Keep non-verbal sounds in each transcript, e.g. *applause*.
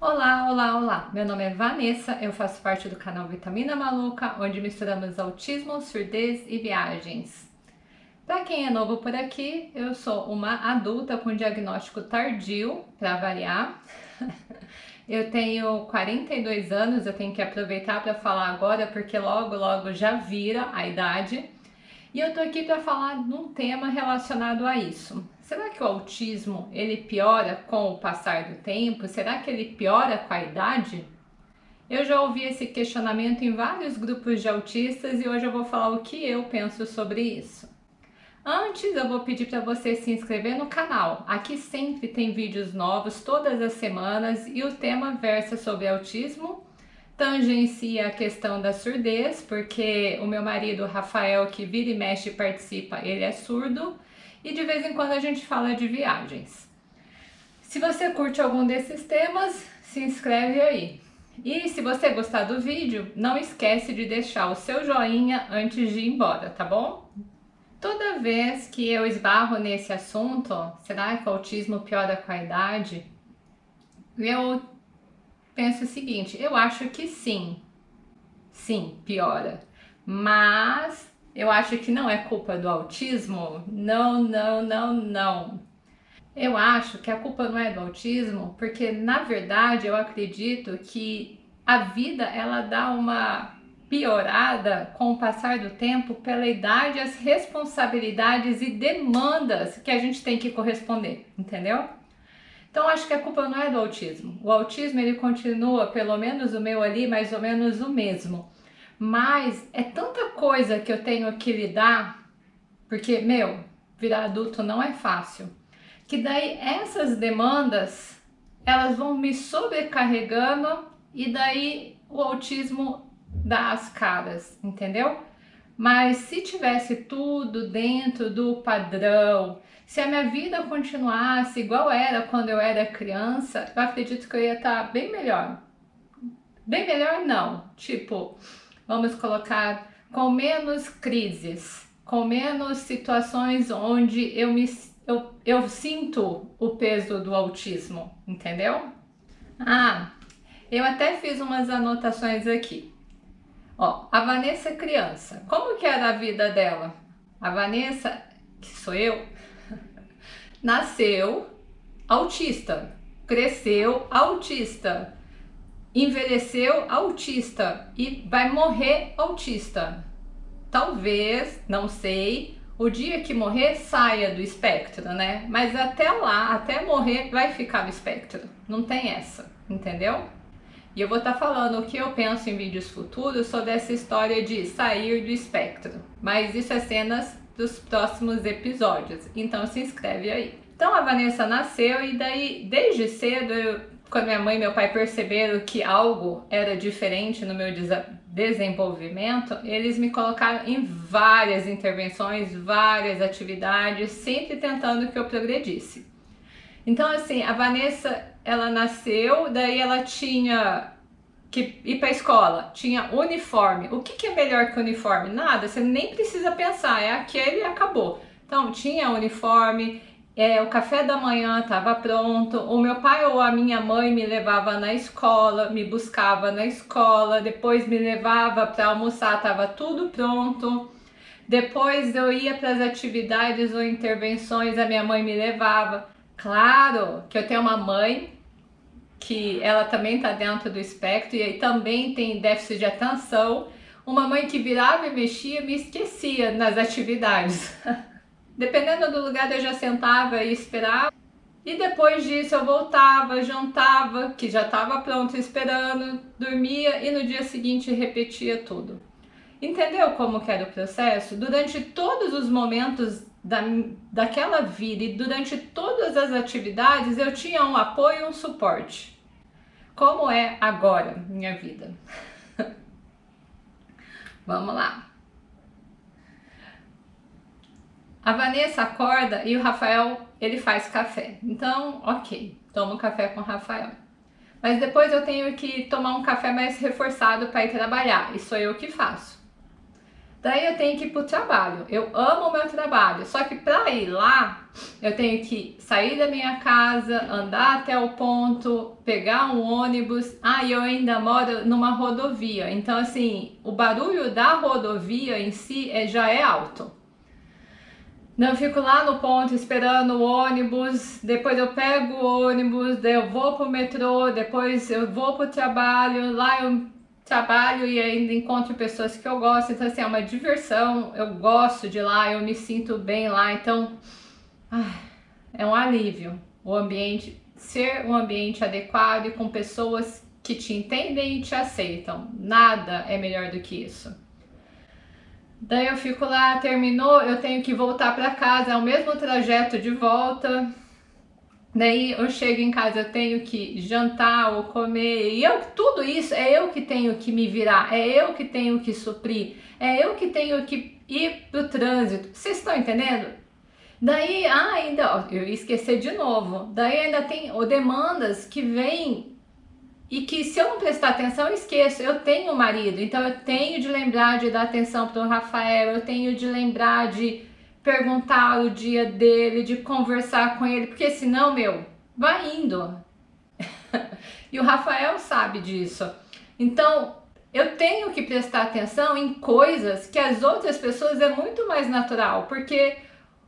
Olá, olá, olá! Meu nome é Vanessa, eu faço parte do canal Vitamina Maluca, onde misturamos autismo, surdez e viagens. Para quem é novo por aqui, eu sou uma adulta com diagnóstico tardio, para variar. *laughs* Eu tenho 42 anos, eu tenho que aproveitar para falar agora, porque logo, logo já vira a idade. E eu tô aqui para falar de um tema relacionado a isso. Será que o autismo ele piora com o passar do tempo? Será que ele piora com a idade? Eu já ouvi esse questionamento em vários grupos de autistas e hoje eu vou falar o que eu penso sobre isso. Antes eu vou pedir para você se inscrever no canal. Aqui sempre tem vídeos novos todas as semanas e o tema versa sobre autismo tangencia a questão da surdez, porque o meu marido Rafael, que vira e mexe participa, ele é surdo, e de vez em quando a gente fala de viagens. Se você curte algum desses temas, se inscreve aí. E se você gostar do vídeo, não esquece de deixar o seu joinha antes de ir embora, tá bom? Toda vez que eu esbarro nesse assunto, será que o autismo piora com a idade? Eu penso o seguinte, eu acho que sim, sim, piora, mas eu acho que não é culpa do autismo, não, não, não, não. Eu acho que a culpa não é do autismo, porque na verdade eu acredito que a vida ela dá uma piorada com o passar do tempo pela idade, as responsabilidades e demandas que a gente tem que corresponder, entendeu? Então acho que a culpa não é do autismo. O autismo ele continua, pelo menos o meu ali, mais ou menos o mesmo. Mas é tanta coisa que eu tenho que lidar, porque, meu, virar adulto não é fácil. Que daí essas demandas, elas vão me sobrecarregando e daí o autismo dá as caras, entendeu? Mas se tivesse tudo dentro do padrão, se a minha vida continuasse igual era quando eu era criança, eu acredito que eu ia estar bem melhor. Bem melhor não, tipo, vamos colocar com menos crises, com menos situações onde eu me eu, eu sinto o peso do autismo, entendeu? Ah, eu até fiz umas anotações aqui. Ó, a Vanessa criança, como que era a vida dela? A Vanessa, que sou eu, *laughs* nasceu autista, cresceu autista, envelheceu autista e vai morrer autista. Talvez, não sei, o dia que morrer saia do espectro, né? Mas até lá, até morrer, vai ficar no espectro. Não tem essa, entendeu? E eu vou estar tá falando o que eu penso em vídeos futuros sobre essa história de sair do espectro. Mas isso é cenas dos próximos episódios, então se inscreve aí. Então a Vanessa nasceu e daí, desde cedo, eu, quando minha mãe e meu pai perceberam que algo era diferente no meu desenvolvimento, eles me colocaram em várias intervenções, várias atividades, sempre tentando que eu progredisse. Então assim, a Vanessa ela nasceu, daí ela tinha que ir para a escola, tinha uniforme. O que, que é melhor que uniforme? Nada, você nem precisa pensar, é aquele e acabou. Então, tinha uniforme, é, o café da manhã estava pronto, o meu pai ou a minha mãe me levava na escola, me buscava na escola, depois me levava para almoçar, estava tudo pronto. Depois eu ia para as atividades ou intervenções, a minha mãe me levava. Claro que eu tenho uma mãe que ela também está dentro do espectro e aí também tem déficit de atenção. Uma mãe que virava e mexia me esquecia nas atividades. *laughs* Dependendo do lugar eu já sentava e esperava. E depois disso eu voltava, jantava, que já estava pronto esperando, dormia e no dia seguinte repetia tudo. Entendeu como que era o processo? Durante todos os momentos da, daquela vida e durante todas as atividades eu tinha um apoio e um suporte. Como é agora minha vida? *laughs* Vamos lá. A Vanessa acorda e o Rafael, ele faz café. Então, ok, tomo café com o Rafael. Mas depois eu tenho que tomar um café mais reforçado para ir trabalhar, e sou eu que faço. Daí eu tenho que ir pro trabalho. Eu amo o meu trabalho, só que para ir lá, eu tenho que sair da minha casa, andar até o ponto, pegar um ônibus. Ah, e eu ainda moro numa rodovia. Então, assim, o barulho da rodovia em si é, já é alto. Não, fico lá no ponto esperando o ônibus, depois eu pego o ônibus, daí eu vou pro metrô, depois eu vou pro trabalho, lá eu trabalho e ainda encontro pessoas que eu gosto, então assim, é uma diversão, eu gosto de lá, eu me sinto bem lá, então é um alívio o ambiente, ser um ambiente adequado e com pessoas que te entendem e te aceitam, nada é melhor do que isso. Daí eu fico lá, terminou, eu tenho que voltar para casa, é o mesmo trajeto de volta, Daí eu chego em casa, eu tenho que jantar ou comer, e eu, tudo isso é eu que tenho que me virar, é eu que tenho que suprir, é eu que tenho que ir pro trânsito. Vocês estão entendendo? Daí, ah, ainda, ó, eu ia esquecer de novo, daí ainda tem ó, demandas que vêm e que se eu não prestar atenção eu esqueço, eu tenho marido, então eu tenho de lembrar de dar atenção pro Rafael, eu tenho de lembrar de perguntar o dia dele, de conversar com ele, porque senão, meu, vai indo. *laughs* e o Rafael sabe disso. Então, eu tenho que prestar atenção em coisas que as outras pessoas é muito mais natural, porque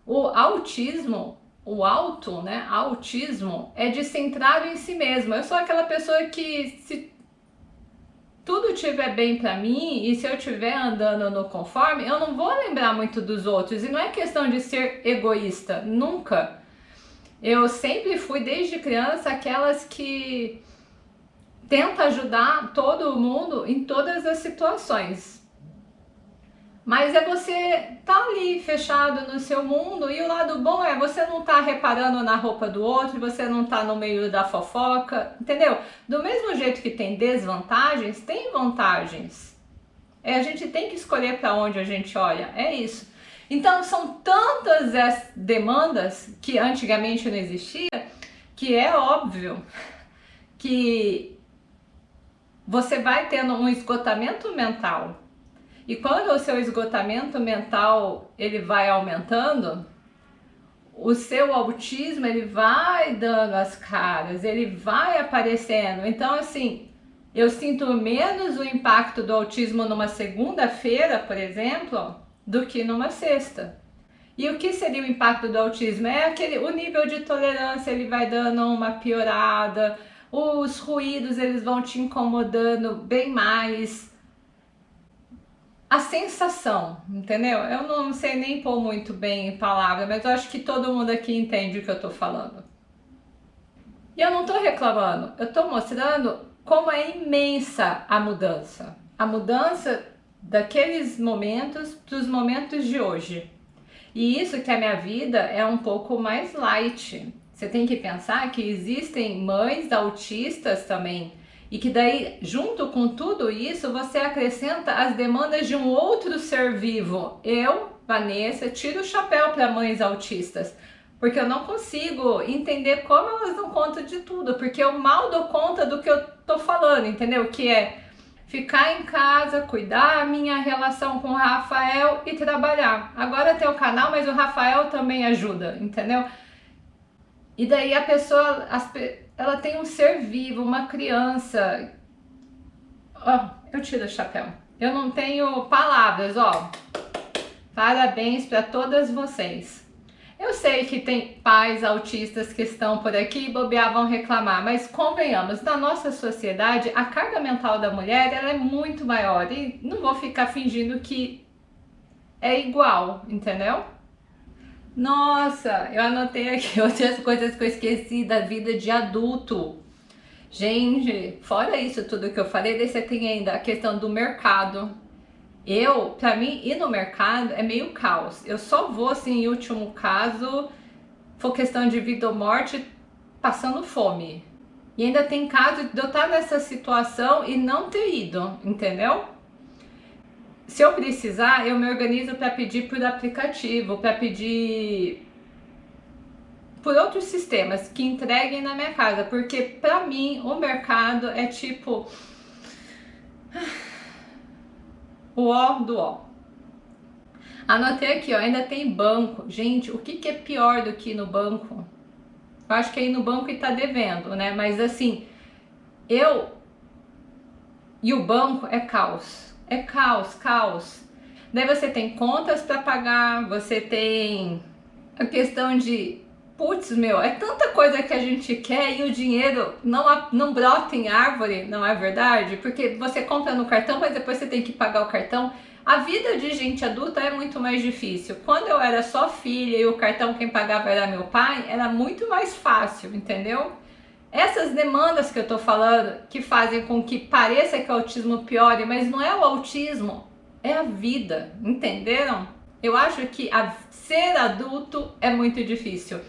o autismo, o auto, né, autismo é de centrado em si mesmo. Eu sou aquela pessoa que se tudo estiver bem para mim e se eu estiver andando no conforme, eu não vou lembrar muito dos outros. E não é questão de ser egoísta, nunca. Eu sempre fui, desde criança, aquelas que tenta ajudar todo mundo em todas as situações. Mas é você tá ali fechado no seu mundo e o lado bom é você não tá reparando na roupa do outro, você não tá no meio da fofoca, entendeu? Do mesmo jeito que tem desvantagens, tem vantagens. É, a gente tem que escolher para onde a gente olha, é isso. Então são tantas as demandas que antigamente não existia, que é óbvio que você vai tendo um esgotamento mental e quando o seu esgotamento mental ele vai aumentando, o seu autismo ele vai dando as caras, ele vai aparecendo. Então assim, eu sinto menos o impacto do autismo numa segunda-feira, por exemplo, do que numa sexta. E o que seria o impacto do autismo? É aquele, o nível de tolerância ele vai dando uma piorada, os ruídos eles vão te incomodando bem mais, a sensação, entendeu? Eu não sei nem pôr muito bem em palavras, mas eu acho que todo mundo aqui entende o que eu tô falando. E eu não tô reclamando, eu tô mostrando como é imensa a mudança. A mudança daqueles momentos para os momentos de hoje. E isso que a minha vida é um pouco mais light. Você tem que pensar que existem mães autistas também e que daí, junto com tudo isso, você acrescenta as demandas de um outro ser vivo. Eu, Vanessa, tiro o chapéu para mães autistas, porque eu não consigo entender como elas dão conta de tudo, porque eu mal dou conta do que eu tô falando, entendeu? Que é ficar em casa, cuidar a minha relação com o Rafael e trabalhar. Agora tem o canal, mas o Rafael também ajuda, entendeu? E daí a pessoa, as, ela tem um ser vivo, uma criança. Ó, oh, eu tiro o chapéu. Eu não tenho palavras, ó. Parabéns para todas vocês. Eu sei que tem pais autistas que estão por aqui e bobear vão reclamar, mas convenhamos, na nossa sociedade a carga mental da mulher ela é muito maior e não vou ficar fingindo que é igual, entendeu? Nossa, eu anotei aqui *laughs* outras coisas que eu esqueci da vida de adulto. Gente, fora isso tudo que eu falei, daí você tem ainda a questão do mercado. Eu, pra mim, ir no mercado é meio caos. Eu só vou, assim, em último caso, for questão de vida ou morte, passando fome. E ainda tem caso de eu estar nessa situação e não ter ido, entendeu? Se eu precisar, eu me organizo para pedir por aplicativo, para pedir por outros sistemas que entreguem na minha casa, porque para mim o mercado é tipo o ó do ó. Anotei aqui, ó, ainda tem banco. Gente, o que, que é pior do que ir no banco? Eu acho que é ir no banco e tá devendo, né? Mas assim, eu e o banco é caos. É caos, caos. Daí você tem contas para pagar, você tem a questão de putz, meu, é tanta coisa que a gente quer e o dinheiro não, não brota em árvore, não é verdade? Porque você compra no cartão, mas depois você tem que pagar o cartão. A vida de gente adulta é muito mais difícil. Quando eu era só filha e o cartão quem pagava era meu pai, era muito mais fácil, entendeu? Essas demandas que eu tô falando, que fazem com que pareça que o autismo piore, mas não é o autismo, é a vida, entenderam? Eu acho que a, ser adulto é muito difícil.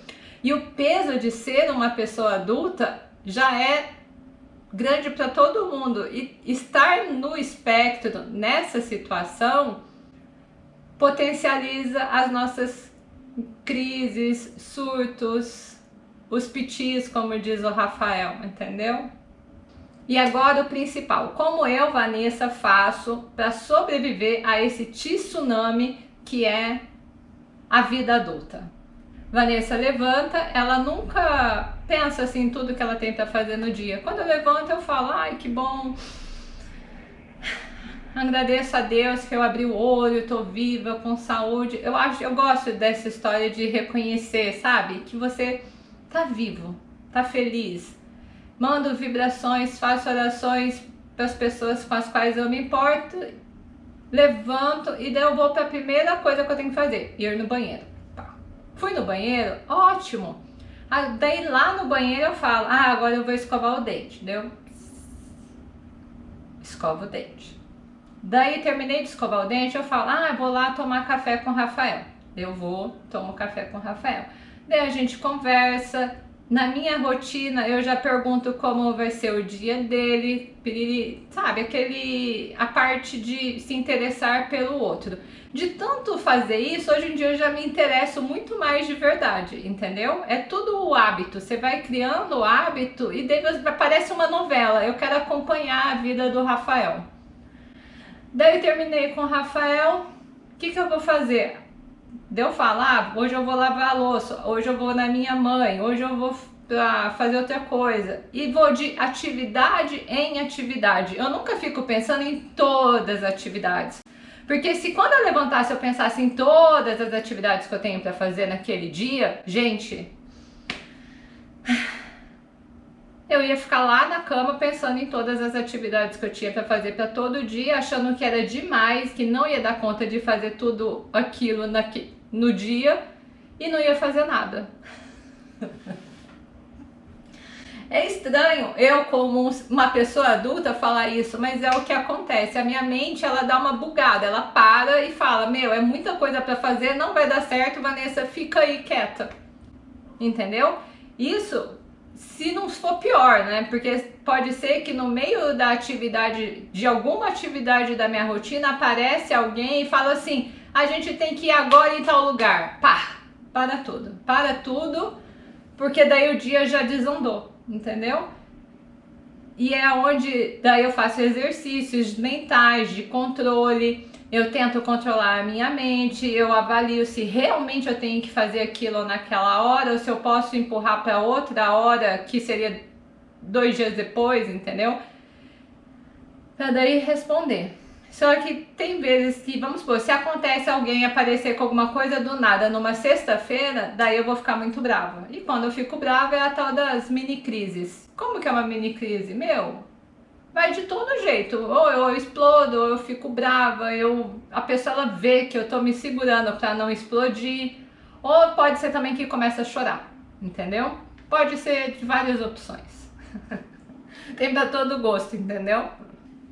E o peso de ser uma pessoa adulta já é grande para todo mundo. E estar no espectro, nessa situação, potencializa as nossas crises, surtos, os pitis, como diz o Rafael, entendeu? E agora o principal, como eu, Vanessa, faço para sobreviver a esse tsunami que é a vida adulta? Vanessa levanta, ela nunca pensa assim tudo que ela para fazer no dia. Quando eu levanto, eu falo, ai que bom, agradeço a Deus que eu abri o olho, tô viva, com saúde. Eu acho, eu gosto dessa história de reconhecer, sabe, que você tá vivo, tá feliz. Mando vibrações, faço orações para as pessoas com as quais eu me importo, levanto e daí eu vou para a primeira coisa que eu tenho que fazer, ir no banheiro. Fui no banheiro, ótimo. Ah, daí lá no banheiro eu falo, ah, agora eu vou escovar o dente, deu? Escova o dente. Daí terminei de escovar o dente, eu falo, ah, vou lá tomar café com o Rafael. Eu vou, tomo café com o Rafael. Daí a gente conversa, na minha rotina eu já pergunto como vai ser o dia dele, sabe, aquele a parte de se interessar pelo outro. De tanto fazer isso, hoje em dia eu já me interesso muito mais de verdade, entendeu? É tudo o hábito, você vai criando o hábito e daí parece uma novela, eu quero acompanhar a vida do Rafael. Daí terminei com o Rafael, o que, que eu vou fazer? Deu falar, ah, hoje eu vou lavar a louça, hoje eu vou na minha mãe, hoje eu vou fazer outra coisa. E vou de atividade em atividade. Eu nunca fico pensando em todas as atividades. Porque se quando eu levantasse eu pensasse em todas as atividades que eu tenho para fazer naquele dia, gente, *sighs* eu ia ficar lá na cama pensando em todas as atividades que eu tinha para fazer para todo dia, achando que era demais, que não ia dar conta de fazer tudo aquilo no dia e não ia fazer nada. É estranho eu, como uma pessoa adulta, falar isso, mas é o que acontece. A minha mente, ela dá uma bugada, ela para e fala, meu, é muita coisa para fazer, não vai dar certo, Vanessa, fica aí quieta. Entendeu? Isso se não for pior, né? Porque pode ser que no meio da atividade, de alguma atividade da minha rotina, aparece alguém e fala assim, a gente tem que ir agora em tal lugar. Pá, para tudo, para tudo, porque daí o dia já desandou entendeu? E é onde daí eu faço exercícios mentais de controle, eu tento controlar a minha mente, eu avalio se realmente eu tenho que fazer aquilo naquela hora ou se eu posso empurrar para outra hora que seria dois dias depois, entendeu? Para daí responder. Só que tem vezes que, vamos supor, se acontece alguém aparecer com alguma coisa do nada numa sexta-feira, daí eu vou ficar muito brava. E quando eu fico brava é a tal das mini crises. Como que é uma mini crise? Meu, vai de todo jeito. Ou eu explodo, ou eu fico brava, eu, a pessoa ela vê que eu tô me segurando para não explodir. Ou pode ser também que começa a chorar, entendeu? Pode ser de várias opções. *laughs* Tem pra todo gosto, entendeu?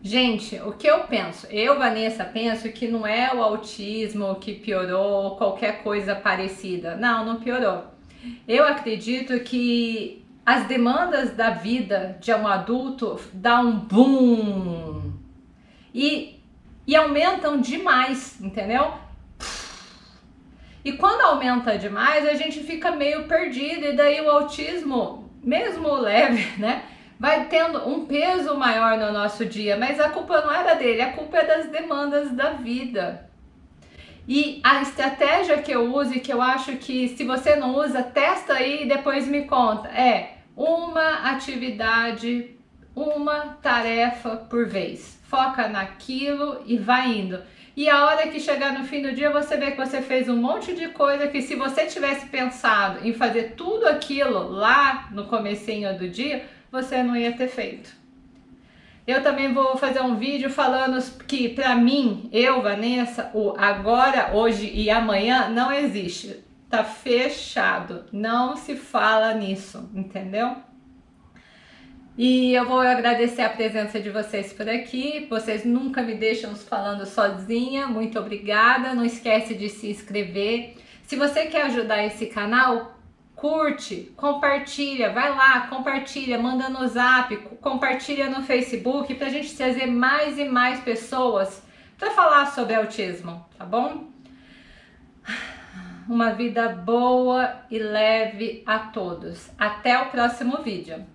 Gente, o que eu penso? Eu, Vanessa, penso que não é o autismo que piorou ou qualquer coisa parecida. Não, não piorou. Eu acredito que as demandas da vida de um adulto dão um boom e, e aumentam demais, entendeu? E quando aumenta demais, a gente fica meio perdido e daí o autismo, mesmo leve, *laughs* né? Vai tendo um peso maior no nosso dia, mas a culpa não era dele, a culpa é das demandas da vida. E a estratégia que eu uso e que eu acho que se você não usa, testa aí e depois me conta. É uma atividade, uma tarefa por vez. Foca naquilo e vai indo. E a hora que chegar no fim do dia, você vê que você fez um monte de coisa que se você tivesse pensado em fazer tudo aquilo lá no comecinho do dia, você não ia ter feito. Eu também vou fazer um vídeo falando que para mim, eu, Vanessa, o agora, hoje e amanhã não existe. Tá fechado. Não se fala nisso, entendeu? E eu vou agradecer a presença de vocês por aqui. Vocês nunca me deixam falando sozinha. Muito obrigada. Não esquece de se inscrever. Se você quer ajudar esse canal, curte, compartilha, vai lá, compartilha, manda no zap, compartilha no Facebook para a gente trazer mais e mais pessoas para falar sobre autismo, tá bom? Uma vida boa e leve a todos. Até o próximo vídeo.